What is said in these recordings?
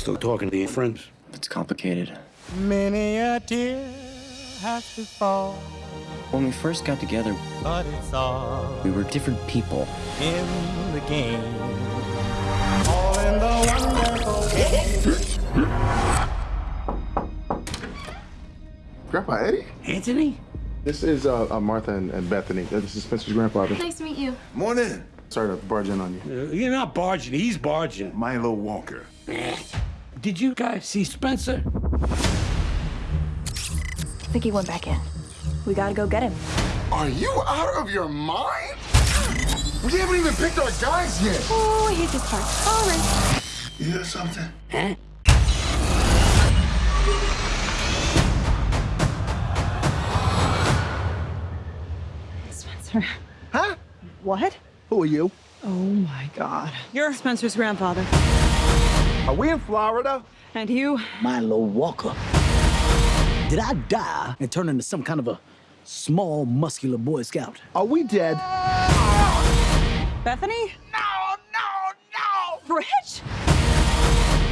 still talking to your friends? It's complicated. Many a tear has to fall, When we first got together, but it's all we were different people. in the game. All in the wonderful game. Grandpa Eddie? Anthony? This is uh, uh, Martha and, and Bethany. This is Spencer's grandfather. Nice to meet you. Morning, Sorry to barge in on you. Uh, you're not barging, he's barging. Milo Walker. Did you guys see Spencer? I think he went back in. We gotta go get him. Are you out of your mind? We haven't even picked our guys yet. Oh, I hate this part. All right. You hear something? Huh? Spencer. Huh? What? Who are you? Oh my God. You're Spencer's grandfather. Are we in Florida? And you? Milo Walker. Did I die and turn into some kind of a small, muscular Boy Scout? Are we dead? Bethany? No, no, no! Fridge?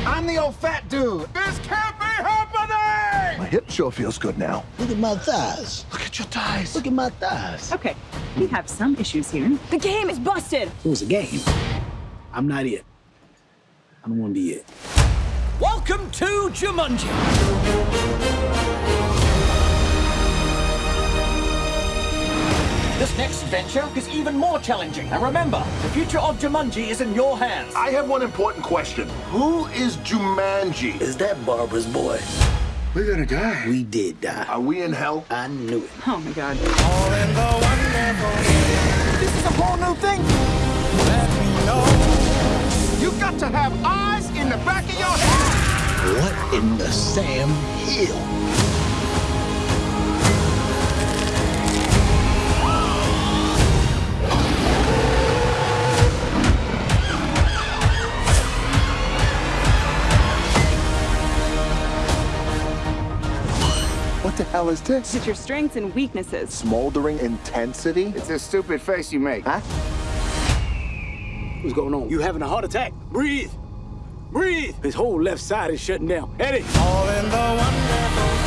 I'm the old fat dude. This can't be happening! My hip sure feels good now. Look at my thighs. Look at your thighs. Look at my thighs. Okay, we have some issues here. The game is busted. It was a game. I'm not it. I don't want to be it. Welcome to Jumanji. This next venture is even more challenging. And remember, the future of Jumanji is in your hands. I have one important question. Who is Jumanji? Is that Barbara's boy? We're gonna die. We did die. Are we in hell? I knew it. Oh my God. Have eyes in the back of your head. What in the Sam Hill? What the hell is this? It's your strengths and weaknesses. Smoldering intensity? It's a stupid face you make. Huh? What's going on? You having a heart attack? Breathe. Breathe. His whole left side is shutting down. Eddie. All in the wonderful